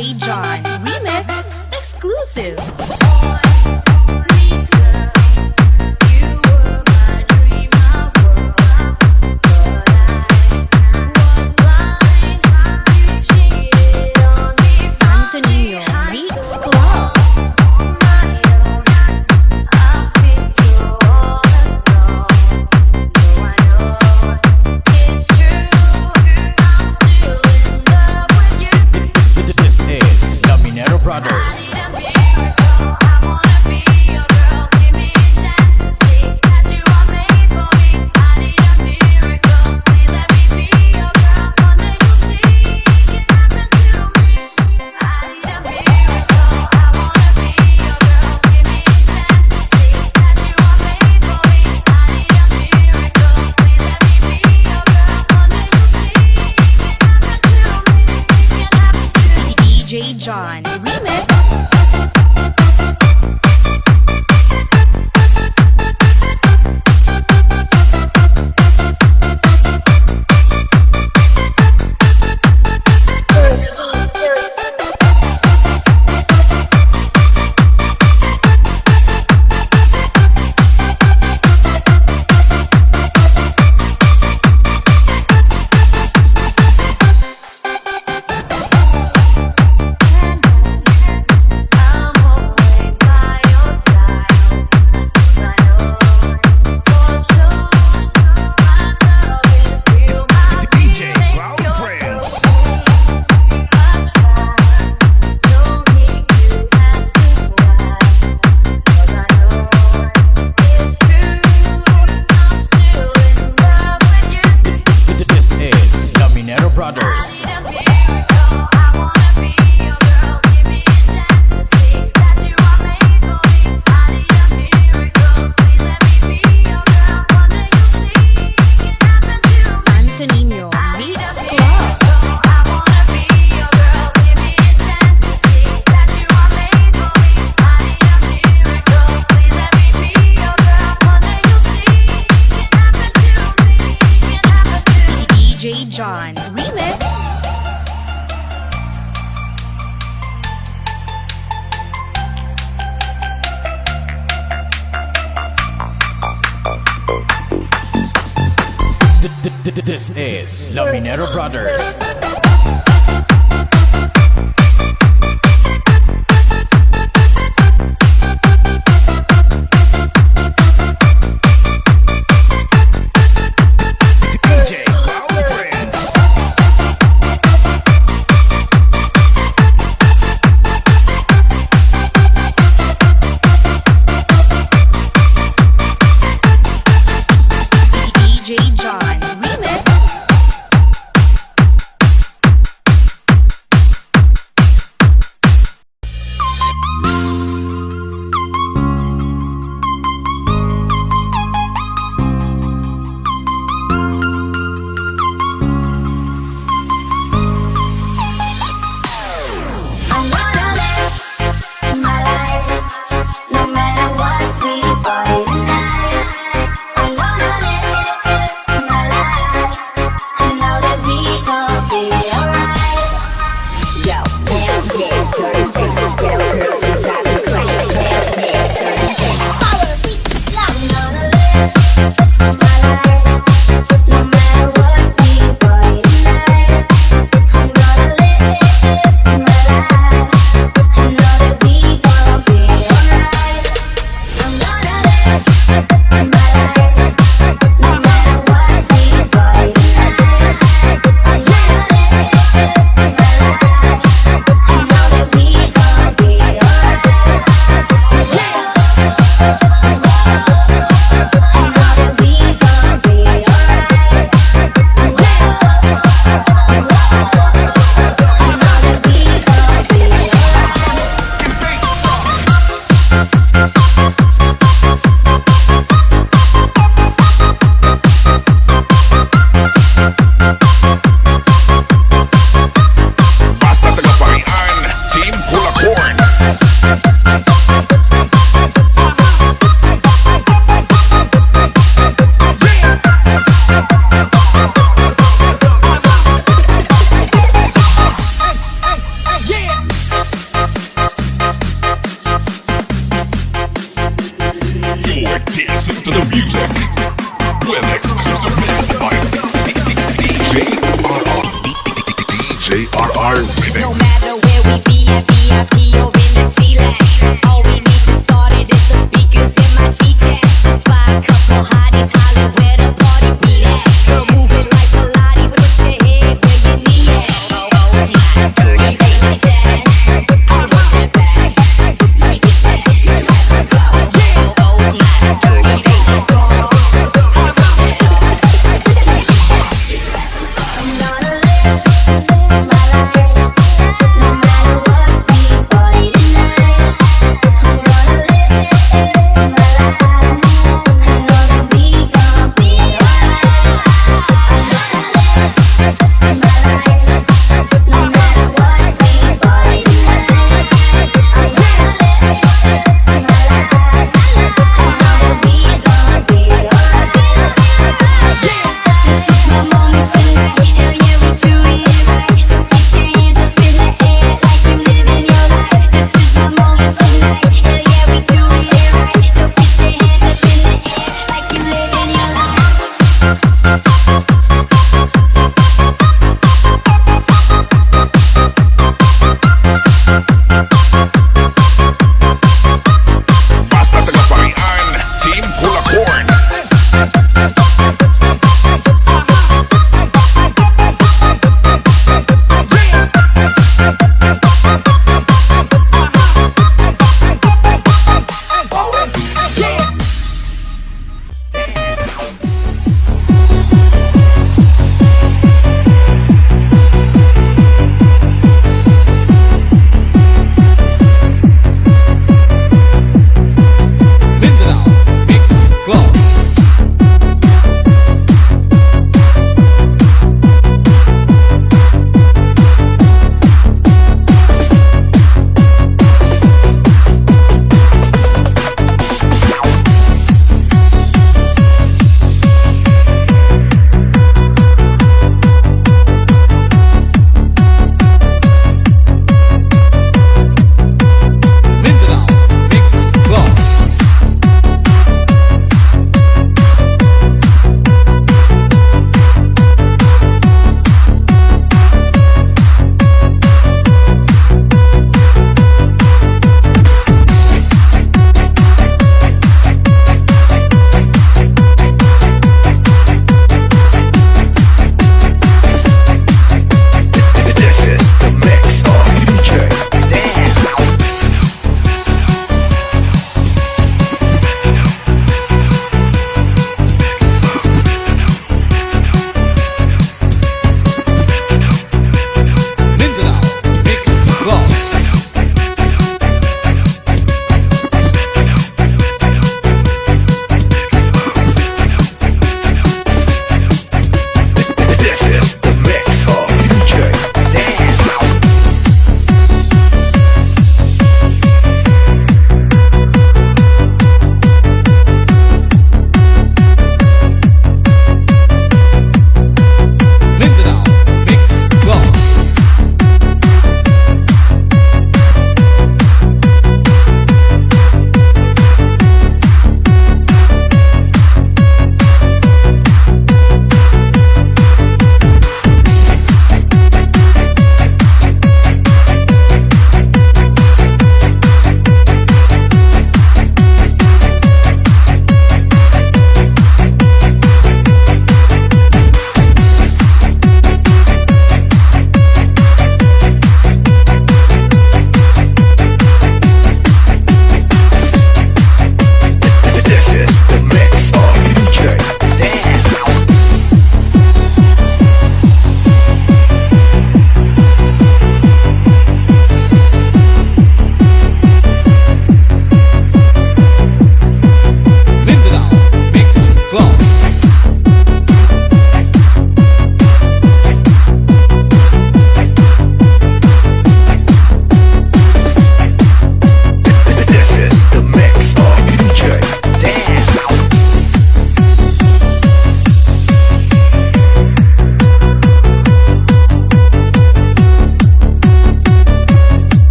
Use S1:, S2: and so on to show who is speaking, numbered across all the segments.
S1: John Remix Exclusive. John remix.
S2: This is Luminero Brothers.
S3: No matter where we be at VIP or in the sea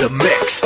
S3: The
S2: mix